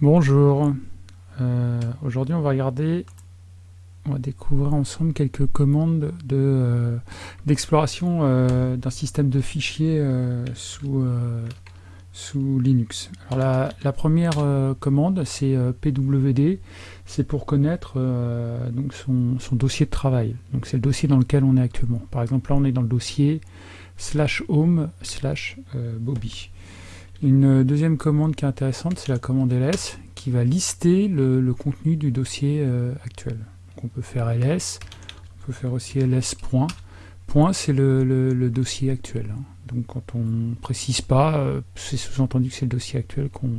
Bonjour, euh, aujourd'hui on va regarder, on va découvrir ensemble quelques commandes euh, d'exploration euh, d'un système de fichiers sous, Linux. Alors la, première commande c'est pwd, c'est pour connaître son, dossier de travail, donc c'est le dossier dans lequel on est actuellement. Par exemple là on est dans le dossier slash home slash bobby. Une deuxième commande qui est intéressante, c'est la commande ls, qui va lister le, contenu du dossier euh, actuel. on peut faire ls, on peut faire aussi ls point. C'est le, dossier actuel. Hein. Donc quand on précise pas, euh, c'est sous-entendu que c'est le dossier actuel qu'on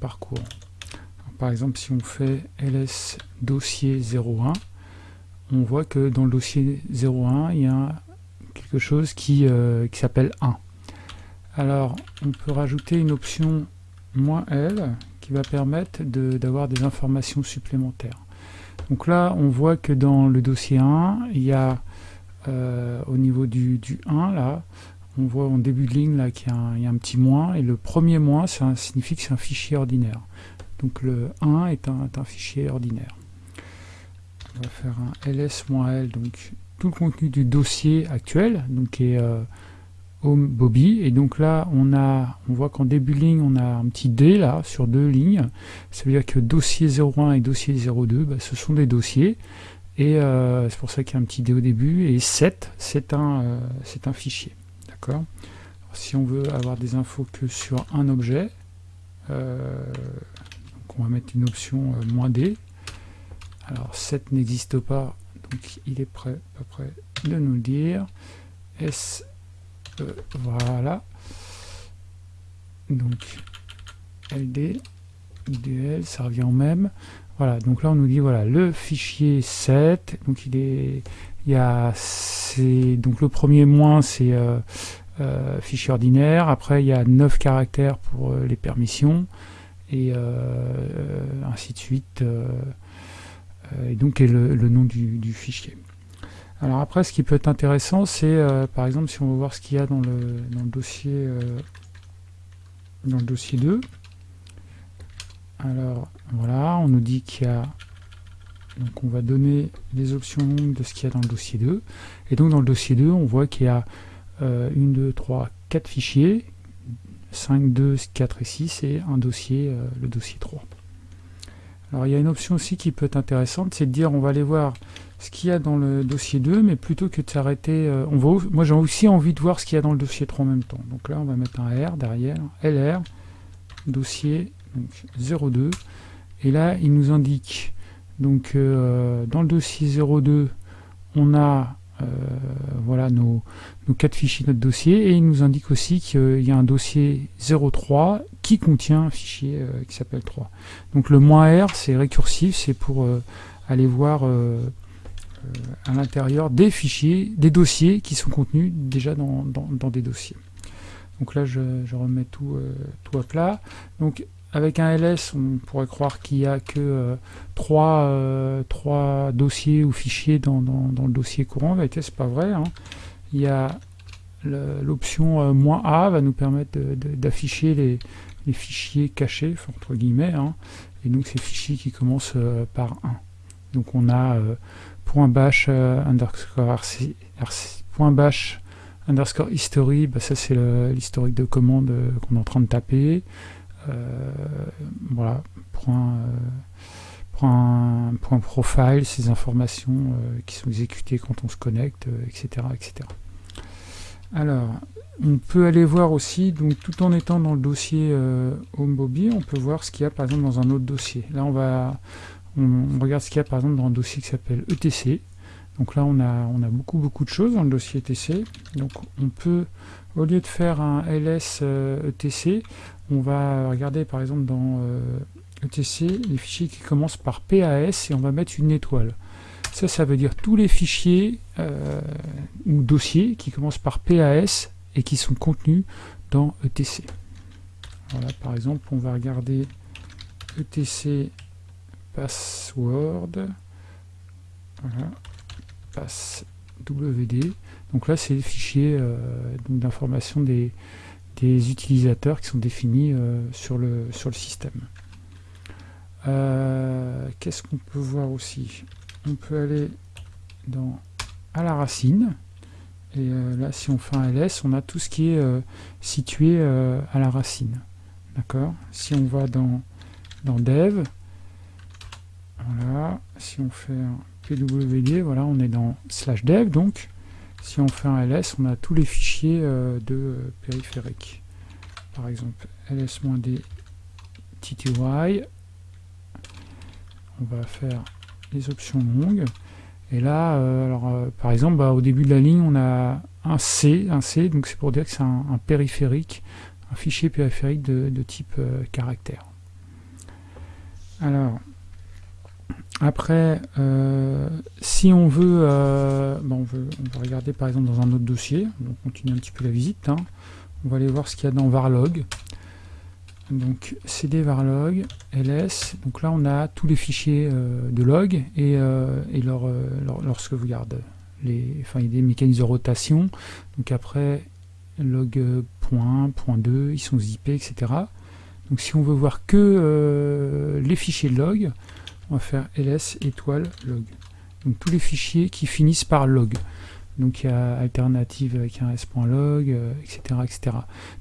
parcourt. par exemple, si on fait ls dossier 01, on voit que dans le dossier 01, il y a quelque chose qui, euh, qui s'appelle 1. Alors, on peut rajouter une option "-l" qui va permettre d'avoir des informations supplémentaires. Donc là, on voit que dans le dossier 1, il y a euh, au niveau du, 1, là, on voit en début de ligne là qu'il y, a un petit moins, et le premier moins, ça signifie que c'est un fichier ordinaire. Donc le 1 est un, fichier ordinaire. On va faire un ls-l, donc tout le contenu du dossier actuel, donc est euh, Bobby. Et donc là on a on voit qu'en début de ligne on a un petit D là sur deux lignes. Ça veut dire que dossier 01 et dossier 02 bah, ce sont des dossiers. Et euh, c'est pour ça qu'il y a un petit D au début. Et 7 c'est un euh, c'est un fichier. D'accord? Si on veut avoir des infos que sur un objet euh, on va mettre une option moins D. Alors 7 n'existe pas donc il est prêt prêt de nous le dire. S voilà. Donc, LD, IDL, ça revient au même. Voilà, donc là on nous dit voilà le fichier 7, donc il est il y a c'est donc le premier moins c'est euh, euh, fichier ordinaire, après il y a 9 caractères pour euh, les permissions et ainsi de suite et donc est le, nom du fichier. Alors après, ce qui peut être intéressant, c'est euh, par exemple si on veut voir ce qu'il y a dans le, dossier euh, dans le dossier 2. Alors voilà, on nous dit qu'il y a donc on va donner les options de ce qu'il y a dans le dossier 2. Et donc dans le dossier 2, on voit qu'il y a 1, 2, 3, 4 fichiers, 5, 2, 4 et 6, et un dossier, euh, le dossier 3. Alors il y a une option aussi qui peut être intéressante, c'est de dire on va aller voir ce qu'il y a dans le dossier 2, mais plutôt que de s'arrêter, euh, moi j'ai aussi envie de voir ce qu'il y a dans le dossier 3 en même temps. Donc là on va mettre un R derrière, LR, dossier donc 02, et là il nous indique, donc euh, dans le dossier 02, on a euh, voilà nos, quatre fichiers notre dossier, et il nous indique aussi qu'il y a un dossier 03 qui contient un fichier qui s'appelle 3. Donc le moins R c'est récursif, c'est pour aller voir à l'intérieur des fichiers, des dossiers qui sont contenus déjà dans, des dossiers. Donc là, je, remets tout, euh, tout à plat. Donc avec un ls, on pourrait croire qu'il n'y a que euh, euh, trois, dossiers ou fichiers dans, le dossier courant. En vérité, c'est pas vrai. Hein. Il y a l'option "-a" va nous permettre d'afficher les, fichiers cachés, entre guillemets, hein. et donc ces fichiers qui commencent par 1. Donc on a bash euh, underscore point bash underscore history, bah ça c'est l'historique de commande euh, qu'on est en train de taper. Euh, voilà, point, point, point, profile, ces informations qui sont exécutées quand on se connecte, etc., etc. Alors, on peut aller voir aussi, donc tout en étant dans le dossier HomeBobby, on peut voir ce qu'il y a par exemple dans un autre dossier. Là, on va, on, regarde ce qu'il y a par exemple dans un dossier qui s'appelle ETC. Donc là, on a, beaucoup, beaucoup de choses dans le dossier ETC. Donc on peut, au lieu de faire un ls ETC, euh, e on va regarder par exemple dans ETC euh, e les fichiers qui commencent par PAS et on va mettre une étoile. Ça, ça veut dire tous les fichiers euh, ou dossiers qui commencent par PAS et qui sont contenus dans ETC. Voilà, par exemple, on va regarder ETC password, pass wd. Donc là, c'est le fichier euh, d'information des, des, utilisateurs qui sont définis euh, sur, le, sur le système. Qu'est-ce qu'on peut voir aussi? On peut aller dans à la racine. Et là, si on fait un ls, on a tout ce qui est situé à la racine. D'accord? Si on va dans, dans dev, voilà, si on fait un pwd, voilà, on est dans slash dev, donc si on fait un ls, on a tous les fichiers euh, de périphérique. Par exemple, ls-d tty, on va faire les options longues, et là, euh, alors, euh, par exemple, bah, au début de la ligne, on a un C, un C, donc c'est pour dire que c'est un, périphérique, un fichier périphérique de, type caractère. Alors, après, euh, si on veut, euh, on veut, on va regarder par exemple dans un autre dossier, on continue un petit peu la visite, hein. on va aller voir ce qu'il y a dans varlog, donc cd varlog, ls, donc là on a tous les fichiers euh, de log et, et leur, lorsque vous regardez, les, enfin il y a des mécanismes de rotation, donc après log point, point 2, ils sont zippés, etc. Donc si on veut voir que les fichiers de log, on va faire ls étoile log. Donc tous les fichiers qui finissent par log. Donc il y a alternative avec un s.log, etc., euh, etc.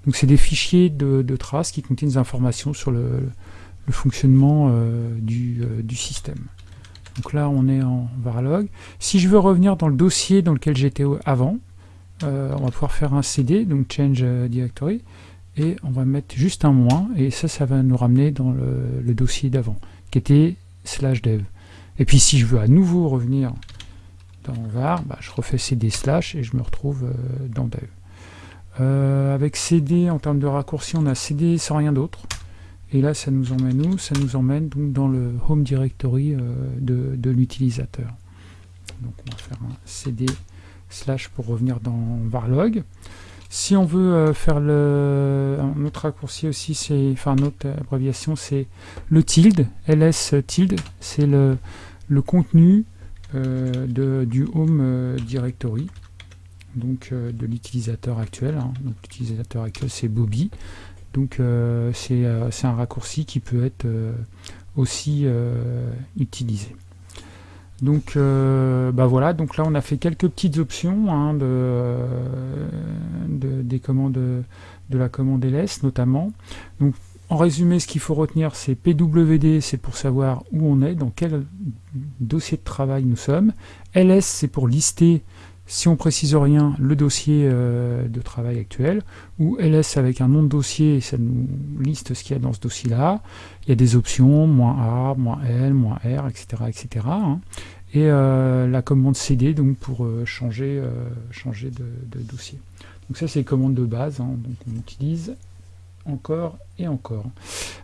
Donc c'est des fichiers de, traces qui contiennent des informations sur le, fonctionnement euh, euh, du, système. Donc là on est en varlog. Si je veux revenir dans le dossier dans lequel j'étais avant, on va pouvoir faire un cd, donc change directory, et on va mettre juste un moins, et ça, ça va nous ramener dans le dossier d'avant, qui était slash dev. Et puis si je veux à nouveau revenir dans var, bah, je refais cd slash et je me retrouve euh, dans dev. Euh, avec cd, en termes de raccourci, on a cd sans rien d'autre. Et là, ça nous emmène où? Ça nous emmène donc dans le home directory euh, de, de l'utilisateur. Donc on va faire un cd slash pour revenir dans varlog. Si on veut euh, faire le, un autre raccourci aussi, c'est, enfin une autre abréviation, c'est le tilde, ls tilde, c'est le, contenu euh, du home euh, directory, donc de l'utilisateur actuel. Hein. L'utilisateur actuel c'est Bobby, donc c'est un raccourci qui peut être aussi utilisé. Donc bah voilà, donc là on a fait quelques petites options hein, de, des commandes de la commande ls notamment. Donc en résumé, ce qu'il faut retenir, c'est PWD, c'est pour savoir où on est, dans quel dossier de travail nous sommes. LS, c'est pour lister, si on précise rien, le dossier euh, de travail actuel. Ou LS avec un nom de dossier, ça nous liste ce qu'il y a dans ce dossier-là. Il y a des options, moins A, moins L, moins R, etc. etc. Et euh, la commande CD donc pour euh, changer, euh, changer de, dossier. Donc ça c'est les commandes de base, hein. donc on utilise encore et encore.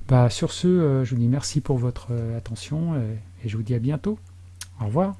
Bah, sur ce, je vous dis merci pour votre attention et je vous dis à bientôt. Au revoir.